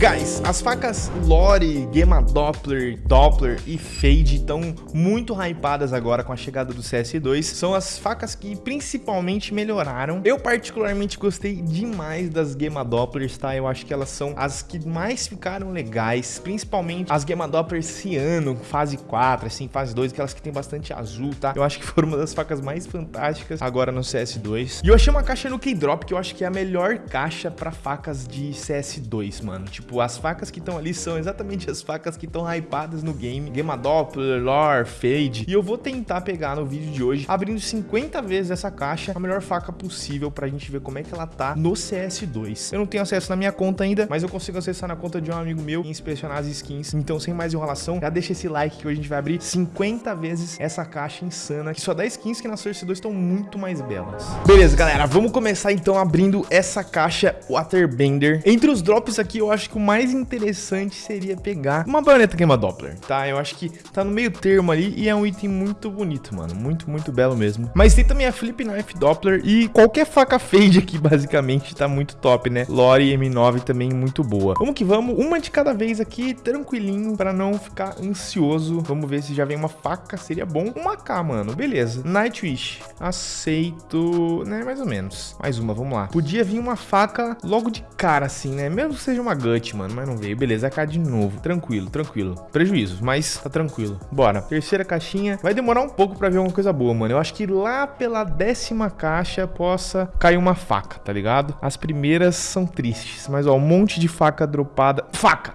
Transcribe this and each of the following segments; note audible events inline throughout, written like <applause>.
Guys, as facas Lore, Gema Doppler, Doppler e Fade estão muito hypadas agora com a chegada do CS2. São as facas que principalmente melhoraram. Eu particularmente gostei demais das Gema Dopplers, tá? Eu acho que elas são as que mais ficaram legais, principalmente as Gema Doppler Ciano, fase 4, assim, fase 2, aquelas que tem bastante azul, tá? Eu acho que foram uma das facas mais fantásticas agora no CS2. E eu achei uma caixa no K-Drop que eu acho que é a melhor caixa para facas de CS2, mano. Tipo, as facas que estão ali são exatamente as facas que estão hypadas no game. Gema Doppler, Lore, Fade. E eu vou tentar pegar no vídeo de hoje, abrindo 50 vezes essa caixa, a melhor faca possível pra gente ver como é que ela tá no CS2. Eu não tenho acesso na minha conta ainda, mas eu consigo acessar na conta de um amigo meu e inspecionar as skins. Então, sem mais enrolação, já deixa esse like que hoje a gente vai abrir 50 vezes essa caixa insana, que só dá skins que na Source 2 estão muito mais belas. Beleza, galera, vamos começar então abrindo essa caixa Waterbender. Entre os drops aqui, eu acho que o mais interessante seria pegar uma baioneta Gema Doppler, tá? Eu acho que tá no meio termo ali e é um item muito bonito, mano. Muito, muito belo mesmo. Mas tem também a Flip Knife Doppler e qualquer faca fade aqui, <laughs> basicamente, tá muito top, né? Lore M9 também muito boa. Vamos que vamos, uma de cada vez aqui, tranquilinho, pra não ficar ansioso. Vamos ver se já vem uma faca, seria bom. Uma K, mano, beleza. Nightwish, aceito, né, mais ou menos. Mais uma, vamos lá. Podia vir uma faca logo de cara, assim, né? Mesmo que seja uma gut, mano, mas não veio. Beleza, AK de novo. Tranquilo, tranquilo. Prejuízo, mas tá tranquilo. Bora. Terceira caixinha. Vai demorar um pouco pra ver alguma coisa boa, mano. Eu acho que lá pela décima caixa possa cair uma faca, tá ligado? As primeiras são tristes, mas ó, um monte de faca dropada. Faca!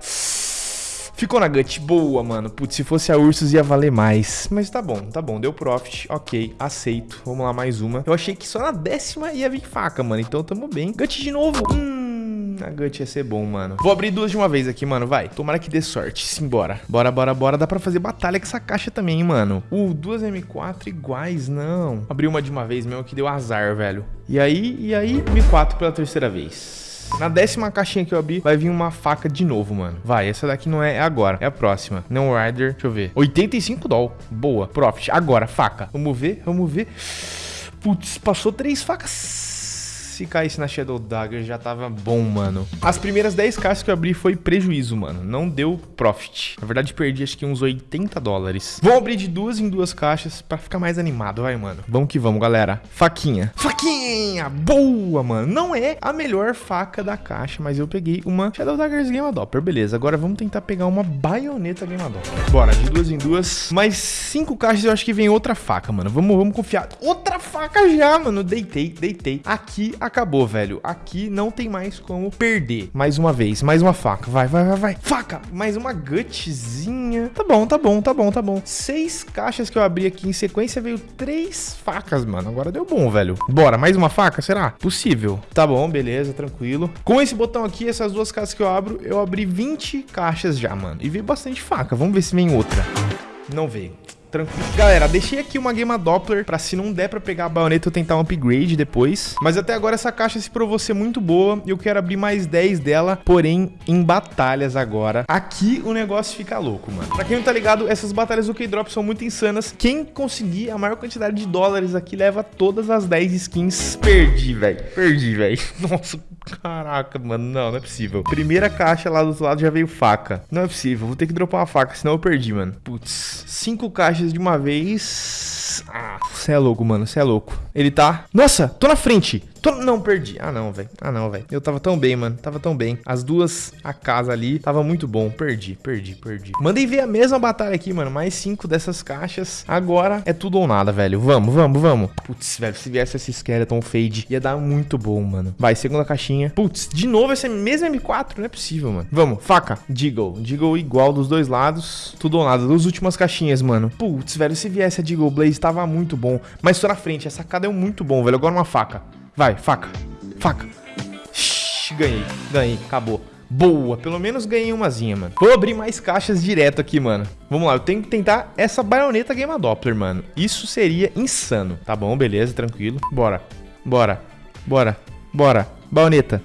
Ficou na gut. Boa, mano. Putz, se fosse a Ursus ia valer mais. Mas tá bom, tá bom. Deu profit. Ok, aceito. Vamos lá, mais uma. Eu achei que só na décima ia vir faca, mano. Então tamo bem. Gut de novo. Hum, a gut ia ser bom, mano. Vou abrir duas de uma vez aqui, mano. Vai. Tomara que dê sorte. Simbora. Bora, bora, bora. Dá pra fazer batalha com essa caixa também, hein, mano. Uh, duas M4 iguais, não. Abri uma de uma vez mesmo que deu azar, velho. E aí, e aí, M4 pela terceira vez. Na décima caixinha que eu abri, vai vir uma faca de novo, mano. Vai, essa daqui não é agora, é a próxima. Não Rider, deixa eu ver. 85 doll. Boa, profit. Agora, faca. Vamos ver, vamos ver. Putz, passou três facas se caísse na Shadow Dagger já tava bom, mano. As primeiras 10 caixas que eu abri foi prejuízo, mano. Não deu profit. Na verdade, perdi acho que uns 80 dólares. Vou abrir de duas em duas caixas pra ficar mais animado, vai, mano. Vamos que vamos, galera. Faquinha. Faquinha! Boa, mano. Não é a melhor faca da caixa, mas eu peguei uma Shadow Daggers Game Adopter. Beleza, agora vamos tentar pegar uma baioneta Game Adopter. Bora, de duas em duas. Mais cinco caixas eu acho que vem outra faca, mano. Vamos, vamos confiar. Outra faca já, mano. Deitei, deitei. Aqui acabou, velho. Aqui não tem mais como perder. Mais uma vez, mais uma faca. Vai, vai, vai, vai. Faca! Mais uma gutzinha. Tá bom, tá bom, tá bom, tá bom. Seis caixas que eu abri aqui em sequência, veio três facas, mano. Agora deu bom, velho. Bora, mais uma faca, será? Possível. Tá bom, beleza, tranquilo. Com esse botão aqui, essas duas caixas que eu abro, eu abri 20 caixas já, mano. E veio bastante faca. Vamos ver se vem outra. Não veio tranquilo. Galera, deixei aqui uma Gema Doppler pra se não der pra pegar a baioneta eu tentar um upgrade depois. Mas até agora essa caixa se provou ser muito boa e eu quero abrir mais 10 dela, porém em batalhas agora. Aqui o negócio fica louco, mano. Pra quem não tá ligado, essas batalhas do K-Drop são muito insanas. Quem conseguir a maior quantidade de dólares aqui leva todas as 10 skins. Perdi, velho. Perdi, velho. <laughs> Nossa, caraca, mano. Não, não é possível. Primeira caixa lá do outro lado já veio faca. Não é possível. Vou ter que dropar uma faca, senão eu perdi, mano. Putz. Cinco caixas de uma vez. Ah, você é louco, mano. Você é louco. Ele tá... Nossa, tô na frente. Tô... Não, perdi. Ah, não, velho. Ah, não, velho. Eu tava tão bem, mano. Tava tão bem. As duas, a casa ali, tava muito bom. Perdi, perdi, perdi. Mandei ver a mesma batalha aqui, mano. Mais cinco dessas caixas. Agora é tudo ou nada, velho. Vamos, vamos, vamos. Putz, velho. Se viesse esse Skeleton Fade, ia dar muito bom, mano. Vai, segunda caixinha. Putz, de novo esse mesmo M4? Não é possível, mano. Vamos, faca. Deagle. Deagle igual dos dois lados. Tudo ou nada. Duas últimas caixinhas, mano. Putz, velho. Se viesse a Deagle Blaze, tava muito bom. Mas tô na frente. Essa sacada é muito bom, velho. Agora uma faca. Vai, faca. Faca. Shhh, ganhei, ganhei, acabou. Boa, pelo menos ganhei umazinha, mano. Vou abrir mais caixas direto aqui, mano. Vamos lá, eu tenho que tentar essa baioneta Game Doppler, mano. Isso seria insano. Tá bom, beleza, tranquilo. Bora, bora, bora, bora. Baioneta.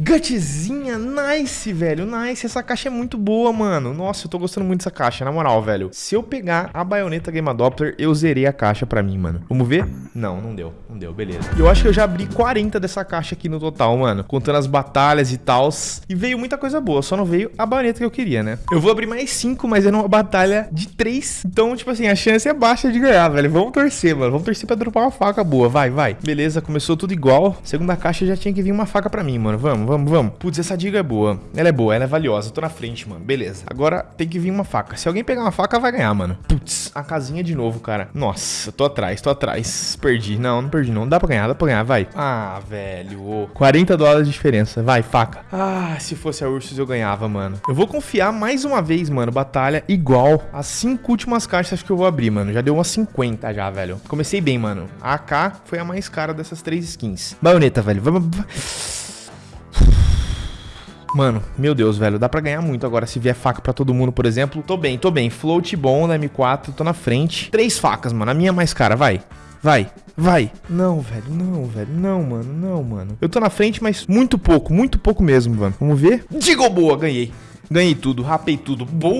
Gutzinha, nice, velho, nice. Essa caixa é muito boa, mano. Nossa, eu tô gostando muito dessa caixa, na moral, velho. Se eu pegar a baioneta Game Doppler, eu zerei a caixa pra mim, mano. Vamos ver? Não, não deu, não deu, beleza. Eu acho que eu já abri 40 dessa caixa aqui no total, mano. Contando as batalhas e tal. E veio muita coisa boa, só não veio a baioneta que eu queria, né? Eu vou abrir mais 5, mas é numa batalha de 3. Então, tipo assim, a chance é baixa de ganhar, velho. Vamos torcer, mano. Vamos torcer pra dropar uma faca boa. Vai, vai. Beleza, começou tudo igual. Segunda caixa já tinha que vir uma faca pra mim, mano. Vamos, vamos, vamos. Putz, essa diga é boa. Ela é boa, ela é valiosa. tô na frente, mano. Beleza. Agora tem que vir uma faca. Se alguém pegar uma faca, vai ganhar, mano. Putz, a casinha de novo, cara. Nossa, tô atrás, tô atrás. Perdi. Não, não perdi, não. Dá pra ganhar, dá pra ganhar, vai. Ah, velho. 40 dólares de diferença. Vai, faca. Ah, se fosse a Ursus eu ganhava, mano. Eu vou confiar mais uma vez, mano. Batalha igual. As cinco últimas caixas que eu vou abrir, mano. Já deu umas 50 já, velho. Comecei bem, mano. A AK foi a mais cara dessas três skins. Baioneta, velho. Vamos... Mano, meu Deus, velho, dá pra ganhar muito agora se vier faca pra todo mundo, por exemplo. Tô bem, tô bem. Float bom na M4, tô na frente. Três facas, mano. A minha é mais cara, vai. Vai, vai. Não, velho, não, velho. Não, mano, não, mano. Eu tô na frente, mas muito pouco, muito pouco mesmo, mano. Vamos ver? Digo boa, ganhei. Ganhei tudo, rapei tudo. Boa,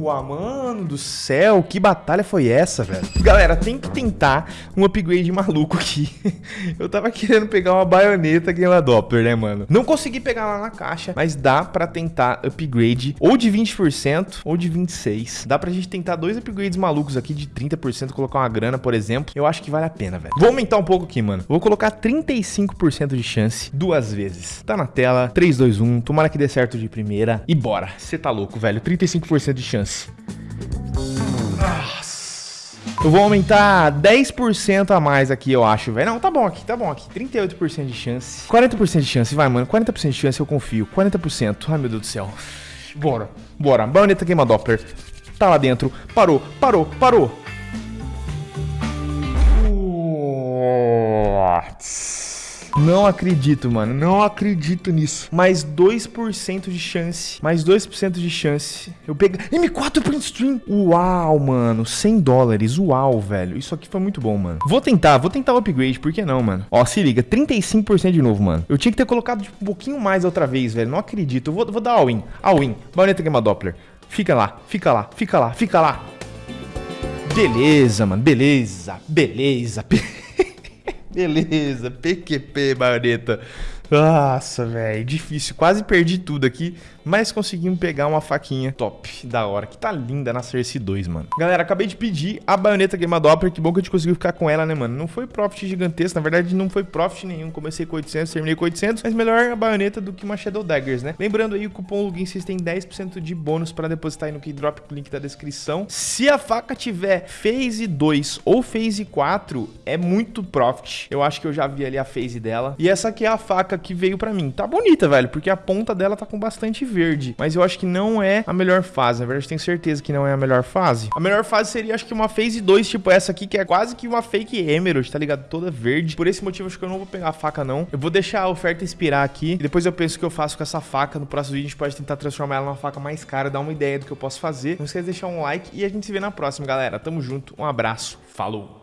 mano do céu. Que batalha foi essa, velho? Galera, tem que tentar um upgrade maluco aqui. <laughs> Eu tava querendo pegar uma baioneta Game Doppler, né, mano? Não consegui pegar lá na caixa, mas dá pra tentar upgrade ou de 20% ou de 26%. Dá pra gente tentar dois upgrades malucos aqui de 30%, colocar uma grana, por exemplo. Eu acho que vale a pena, velho. Vou aumentar um pouco aqui, mano. Vou colocar 35% de chance duas vezes. Tá na tela. 3, 2, 1. Tomara que dê certo de primeira. E bora. Você tá louco, velho. 35% de chance. Nossa. Eu vou aumentar 10% a mais aqui, eu acho, velho. Não, tá bom aqui, tá bom aqui. 38% de chance. 40% de chance, vai, mano. 40% de chance, eu confio. 40%. Ai, meu Deus do céu. Bora, bora. Baioneta queima Doppler. Tá lá dentro. Parou, parou, parou. What? Não acredito, mano. Não acredito nisso. Mais 2% de chance. Mais 2% de chance. Eu peguei... M4 print stream. Uau, mano. 100 dólares. Uau, velho. Isso aqui foi muito bom, mano. Vou tentar. Vou tentar o upgrade. Por que não, mano? Ó, se liga. 35% de novo, mano. Eu tinha que ter colocado tipo, um pouquinho mais outra vez, velho. Não acredito. Eu vou, vou dar all-in. All-in. Baioneta Gamma Doppler. Fica lá. Fica lá. Fica lá. Fica lá. Beleza, mano. Beleza. Beleza. Beleza, <laughs> PQP, baioneta. Nossa, velho, difícil. Quase perdi tudo aqui, mas conseguimos pegar uma faquinha top, da hora, que tá linda na Cersei 2, mano. Galera, acabei de pedir a baioneta Game Doppler, que bom que a gente conseguiu ficar com ela, né, mano? Não foi profit gigantesco, na verdade não foi profit nenhum. Comecei com 800, terminei com 800, mas melhor a baioneta do que uma Shadow Daggers, né? Lembrando aí, o cupom LOGIN, vocês têm 10% de bônus pra depositar aí no Keydrop, link da descrição. Se a faca tiver Phase 2 ou Phase 4, é muito profit. Eu acho que eu já vi ali a Phase dela. E essa aqui é a faca que veio pra mim. Tá bonita, velho, porque a ponta dela tá com bastante verde. Mas eu acho que não é a melhor fase. Na verdade, tenho certeza que não é a melhor fase. A melhor fase seria, acho que uma Phase 2, tipo essa aqui, que é quase que uma fake Emerald, tá ligado? Toda verde. Por esse motivo, acho que eu não vou pegar a faca, não. Eu vou deixar a oferta expirar aqui. E depois eu penso o que eu faço com essa faca. No próximo vídeo, a gente pode tentar transformar ela numa faca mais cara, dar uma ideia do que eu posso fazer. Não esqueça de deixar um like e a gente se vê na próxima, galera. Tamo junto. Um abraço. Falou!